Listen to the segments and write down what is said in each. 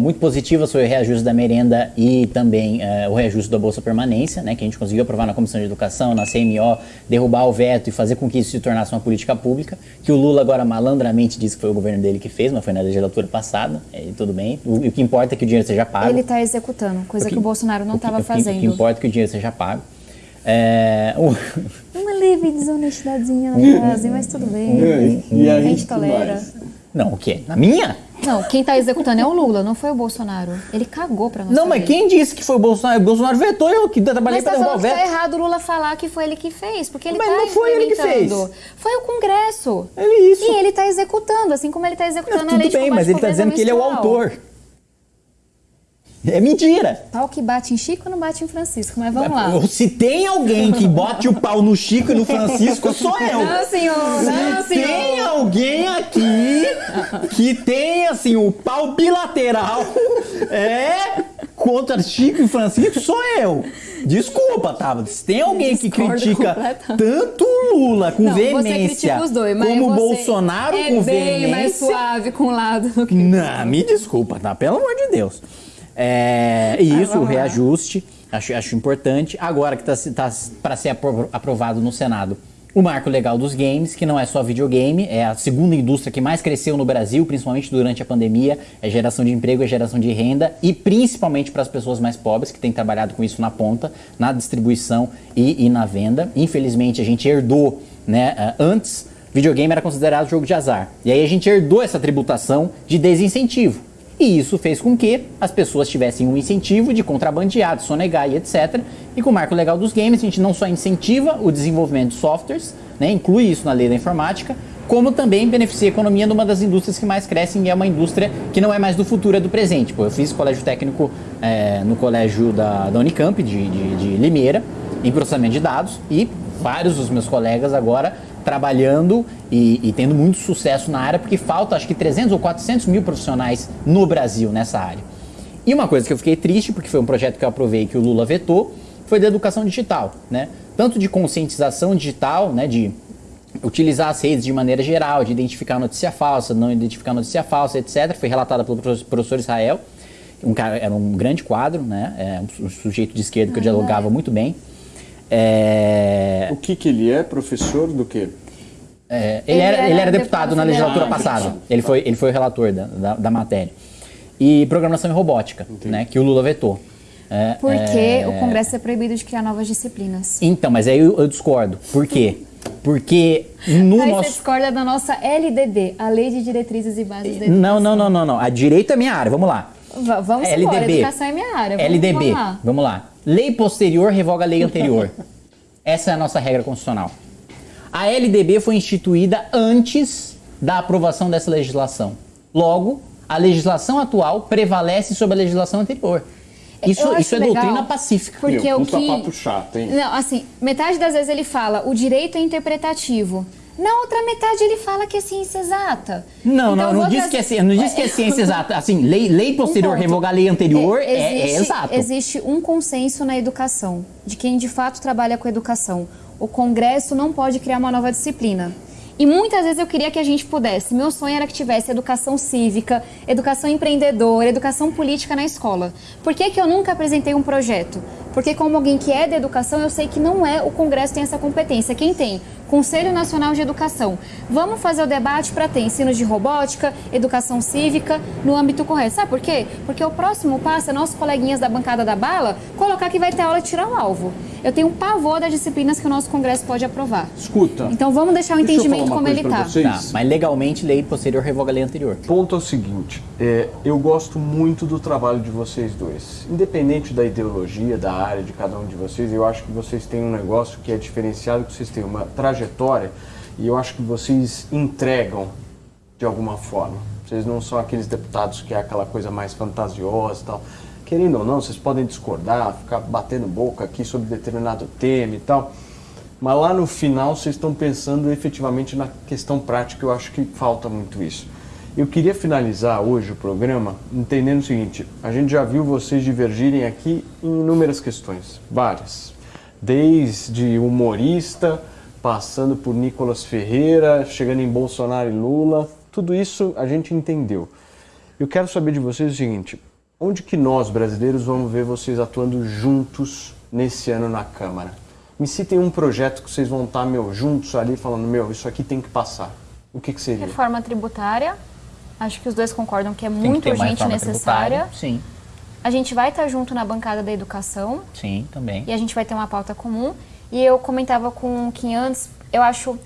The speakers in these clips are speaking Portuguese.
muito positivas foi o reajuste da merenda e também uh, o reajuste da Bolsa Permanência, né, que a gente conseguiu aprovar na Comissão de Educação, na CMO, derrubar o veto e fazer com que isso se tornasse uma política pública, que o Lula agora malandramente disse que foi o governo dele que fez, mas foi na legislatura passada, e tudo bem. O, o que importa é que o dinheiro seja pago. Ele está executando, coisa que, que, o Bolsonaro não estava fazendo. O que importa é que o dinheiro seja pago. É, o... Uma leve desonestidadezinha na frase, mas tudo bem. E, e a gente tolera. Não, o quê? Na minha? Não, quem está executando é o Lula, não foi o Bolsonaro. Ele cagou para nós. Não, mas quem disse que foi o Bolsonaro? O Bolsonaro vetou eu que trabalhei para derrubar o veto. Mas tá errado o Lula falar que foi ele que fez, porque ele mas tá não foi ele que fez. Foi o Congresso. É isso. E ele está executando, assim como ele está executando não, a lei de Tudo bem, mas ele está dizendo que ele é o autor. É mentira. Pau que bate em Chico não bate em Francisco, mas vamos lá. Se tem alguém que bote o pau no Chico e no Francisco, sou eu. Não, senhor, não, Se senhor. tem alguém aqui que tem, assim, o pau bilateral é contra Chico e Francisco, sou eu. Desculpa, tá? Se tem alguém que critica tanto Lula com não, veemência dois, como Bolsonaro é com veemência... É bem mais suave com um lado do que... Não, me desculpa, tá? Pelo amor de Deus. É, isso, o reajuste, acho, acho importante. Agora que está tá, para ser aprovado no Senado o marco legal dos games, que não é só videogame, é a segunda indústria que mais cresceu no Brasil, principalmente durante a pandemia, é geração de emprego, é geração de renda e principalmente para as pessoas mais pobres que têm trabalhado com isso na ponta, na distribuição e, e na venda. Infelizmente a gente herdou, né, antes videogame era considerado jogo de azar. E aí a gente herdou essa tributação de desincentivo. E isso fez com que as pessoas tivessem um incentivo de contrabandear, de sonegar e etc. E com o marco legal dos games, a gente não só incentiva o desenvolvimento de softwares, né, inclui isso na lei da informática, como também beneficia a economia numa das indústrias que mais crescem e é uma indústria que não é mais do futuro, é do presente. Pô, eu fiz colégio técnico é, no colégio da, da Unicamp, de, de, de Limeira, em processamento de dados, e vários dos meus colegas agora trabalhando e, e, tendo muito sucesso na área, porque falta acho que 300 ou 400 mil profissionais no Brasil nessa área. E uma coisa que eu fiquei triste, porque foi um projeto que eu aprovei que o Lula vetou, foi da educação digital, né? Tanto de conscientização digital, né, de utilizar as redes de maneira geral, de identificar notícia falsa, não identificar notícia falsa, etc. Foi relatada pelo professor Israel, um cara, era um grande quadro, né? É um sujeito de esquerda que eu dialogava muito bem. É... O que, que ele é? Professor do quê? É, ele, ele, era, ele era deputado, deputado na legislatura passada. Ele foi, ele foi o relator da, da, da matéria. E programação e robótica, né, que o Lula vetou. É, Porque é... o Congresso é proibido de criar novas disciplinas. Então, mas aí eu, eu discordo. Por quê? Porque no aí nosso... você discorda da nossa LDB, a Lei de Diretrizes e Bases da Educação. Não, não, não, não, não. A direita é minha área, vamos lá. V vamos LDB. embora, educação é minha área. Vamos, LDB, vamos lá. vamos lá. Lei posterior revoga a lei anterior. Essa é a nossa regra constitucional. A LDB foi instituída antes da aprovação dessa legislação. Logo, a legislação atual prevalece sobre a legislação anterior. Isso, isso é legal, doutrina pacífica. Porque Meu, o que... papo chato, hein? Não, assim, metade das vezes ele fala o direito é interpretativo. Na outra metade ele fala que é ciência exata. Não, então, não, não diz, que é, não diz que é ciência exata. Assim, lei, lei posterior um revogar a lei anterior é, existe, é, é exato. Existe um consenso na educação, de quem de fato trabalha com educação. O Congresso não pode criar uma nova disciplina. E muitas vezes eu queria que a gente pudesse. Meu sonho era que tivesse educação cívica, educação empreendedora, educação política na escola. Por que, que eu nunca apresentei um projeto? Porque como alguém que é da educação, eu sei que não é o Congresso tem essa competência. Quem tem? Conselho Nacional de Educação. Vamos fazer o debate para ter ensino de robótica, educação cívica no âmbito correto. Sabe por quê? Porque o próximo passo é nossos coleguinhas da bancada da bala colocar que vai ter aula de tirar o alvo. Eu tenho um pavor das disciplinas que o nosso Congresso pode aprovar. Escuta. Então vamos deixar o entendimento como ele está. Tá, mas legalmente, lei posterior revoga a lei anterior. Ponto é o seguinte: é, eu gosto muito do trabalho de vocês dois. Independente da ideologia, da área de cada um de vocês, eu acho que vocês têm um negócio que é diferenciado, que vocês têm uma trajetória e eu acho que vocês entregam de alguma forma. Vocês não são aqueles deputados que é aquela coisa mais fantasiosa e tal. Querendo ou não, vocês podem discordar, ficar batendo boca aqui sobre determinado tema e tal. Mas lá no final vocês estão pensando efetivamente na questão prática, eu acho que falta muito isso. Eu queria finalizar hoje o programa entendendo o seguinte: a gente já viu vocês divergirem aqui em inúmeras questões, várias. Desde humorista, passando por Nicolas Ferreira, chegando em Bolsonaro e Lula, tudo isso a gente entendeu. Eu quero saber de vocês o seguinte: onde que nós, brasileiros, vamos ver vocês atuando juntos nesse ano na Câmara? Me citem um projeto que vocês vão estar, meu, juntos ali, falando, meu, isso aqui tem que passar. O que, que seria? Reforma tributária. Acho que os dois concordam que é Tem que muito uma urgente e necessária. Sim, A gente vai estar junto na bancada da educação sim, também. e a gente vai ter uma pauta comum. E eu comentava com o Kim antes, eu acho,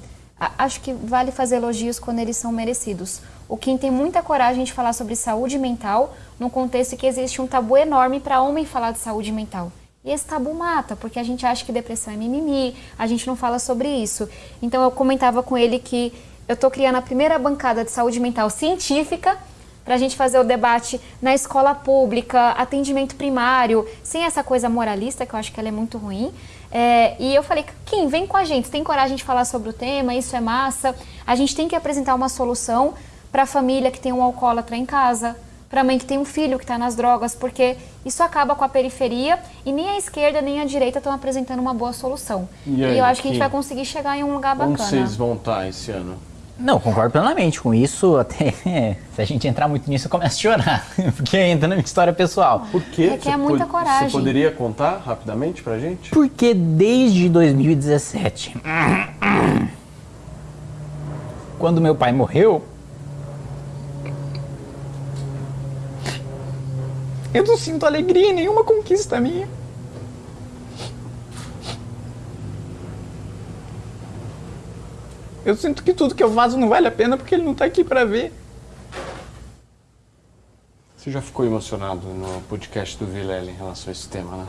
acho que vale fazer elogios quando eles são merecidos. O Kim tem muita coragem de falar sobre saúde mental num contexto que existe um tabu enorme para homem falar de saúde mental. E esse tabu mata, porque a gente acha que depressão é mimimi, a gente não fala sobre isso. Então eu comentava com ele que eu estou criando a primeira bancada de saúde mental científica para a gente fazer o debate na escola pública, atendimento primário, sem essa coisa moralista, que eu acho que ela é muito ruim. É, e eu falei, Kim, vem com a gente, tem coragem de falar sobre o tema, isso é massa. A gente tem que apresentar uma solução para a família que tem um alcoólatra em casa, para a mãe que tem um filho que está nas drogas, porque isso acaba com a periferia e nem a esquerda nem a direita estão apresentando uma boa solução. E E, aí, eu acho que a gente vai conseguir chegar em um lugar Onde bacana. vocês vão estar esse ano? Não, concordo plenamente com isso. Até se a gente entrar muito nisso, eu começo a chorar. Porque entra na minha história pessoal. Por quê? Requer Você muita pod- coragem. Você poderia contar rapidamente pra gente? Porque desde 2017, quando meu pai morreu, eu não sinto alegria em nenhuma conquista minha. Eu sinto que tudo que eu faço não vale a pena porque ele não tá aqui pra ver. Você já ficou emocionado no podcast do Vilela em relação a esse tema, né?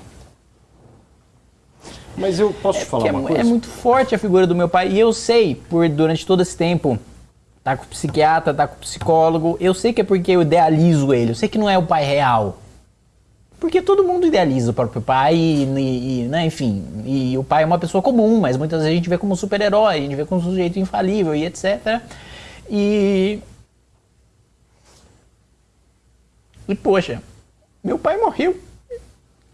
Mas eu posso te falar Porque é, uma mu- coisa? é muito forte a figura do meu pai. E eu sei, por durante todo esse tempo, tá com o psiquiatra, tá com o psicólogo, eu sei que é porque eu idealizo ele. Eu sei que não é o pai real. Porque todo mundo idealiza o próprio pai, e, e- né, enfim. E o pai é uma pessoa comum, mas muitas vezes a gente vê como um super-herói, a gente vê como um sujeito infalível e etc. E. E poxa, meu pai morreu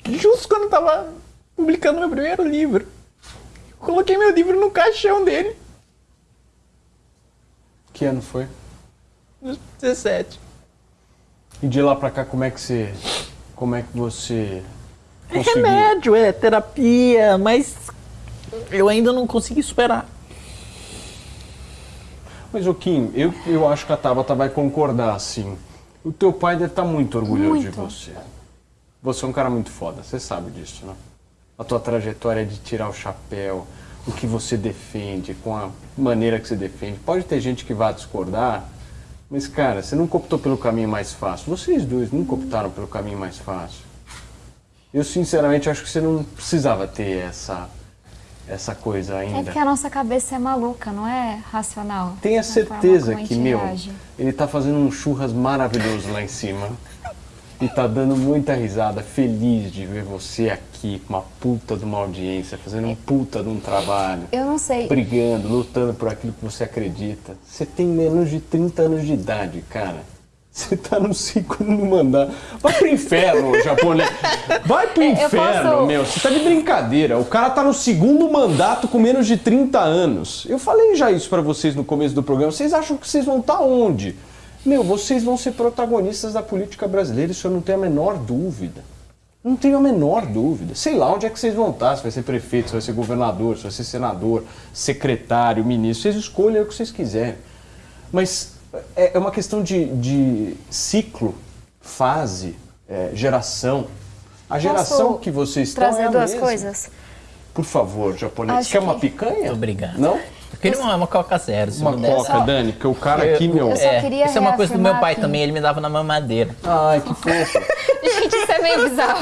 justo quando eu tava publicando meu primeiro livro. Eu coloquei meu livro no caixão dele, Que ano foi? nos 17. E de lá pra cá, como é que você... Como é que você É conseguiu? remédio, é terapia, mas eu ainda não consegui superar. Mas, o Kim, eu, eu acho que a Tabata vai concordar, assim. O teu pai deve estar muito orgulhoso de Muito. você. Você é um cara muito foda, você sabe disso, né? A tua trajetória de tirar o chapéu, o que você defende, com a maneira que você defende. Pode ter gente que vá discordar, mas, cara, você nunca optou pelo caminho mais fácil. Vocês dois nunca optaram pelo caminho mais fácil. Eu, sinceramente, acho que você não precisava ter essa, essa coisa É ainda. porque a nossa cabeça é maluca, não é racional. Tenha forma certeza que, meu, reage. ele tá fazendo um churras maravilhoso lá em cima. E tá dando muita risada, feliz de ver você aqui com uma puta de uma audiência, fazendo um puta de um trabalho. Eu não sei. Brigando, lutando por aquilo que você acredita. Você tem menos de 30 anos de idade, cara. Você tá no segundo mandato. Vai pro inferno, japonês. Vai pro Eu inferno, posso- meu. Você tá de brincadeira. O cara tá no segundo mandato com menos de 30 anos. Eu falei já isso pra vocês no começo do programa. Vocês acham que vocês vão estar onde? Meu, vocês vão ser protagonistas da política brasileira, isso eu não tenho a menor dúvida. Não tenho a menor dúvida. Sei lá onde é que vocês vão estar, se vai ser prefeito, se vai ser governador, se vai ser senador, secretário, ministro. Vocês escolhem o que vocês quiserem. Mas é é uma questão de, de ciclo, fase, é, geração. A geração Posso que vocês estão trazer é a duas mesma. coisas? Por favor, japonês. Acho Quer uma que- picanha? Obrigado. Não? Eu queria uma, uma Coca Zero, se Uma coca, Dani, porque o cara aqui, meu... Eu só É, queria isso é uma coisa do meu pai que- também, ele me dava na mamadeira. Ai, que fofo. Gente, isso é meio bizarro.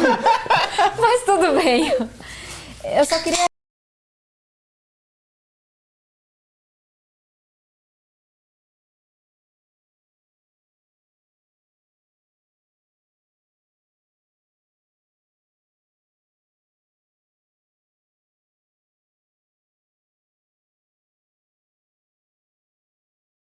Mas tudo bem. Eu só queria